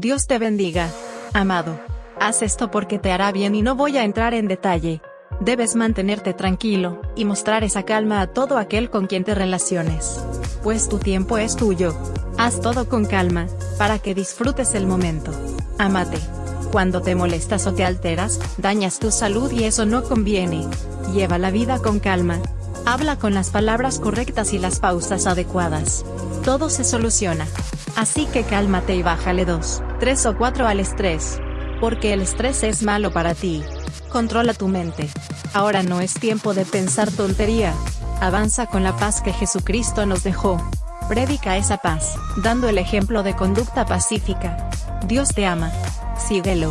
Dios te bendiga. Amado. Haz esto porque te hará bien y no voy a entrar en detalle. Debes mantenerte tranquilo, y mostrar esa calma a todo aquel con quien te relaciones. Pues tu tiempo es tuyo. Haz todo con calma, para que disfrutes el momento. Amate. Cuando te molestas o te alteras, dañas tu salud y eso no conviene. Lleva la vida con calma. Habla con las palabras correctas y las pausas adecuadas. Todo se soluciona. Así que cálmate y bájale 2, 3 o 4 al estrés. Porque el estrés es malo para ti. Controla tu mente. Ahora no es tiempo de pensar tontería. Avanza con la paz que Jesucristo nos dejó. Predica esa paz, dando el ejemplo de conducta pacífica. Dios te ama. Síguelo.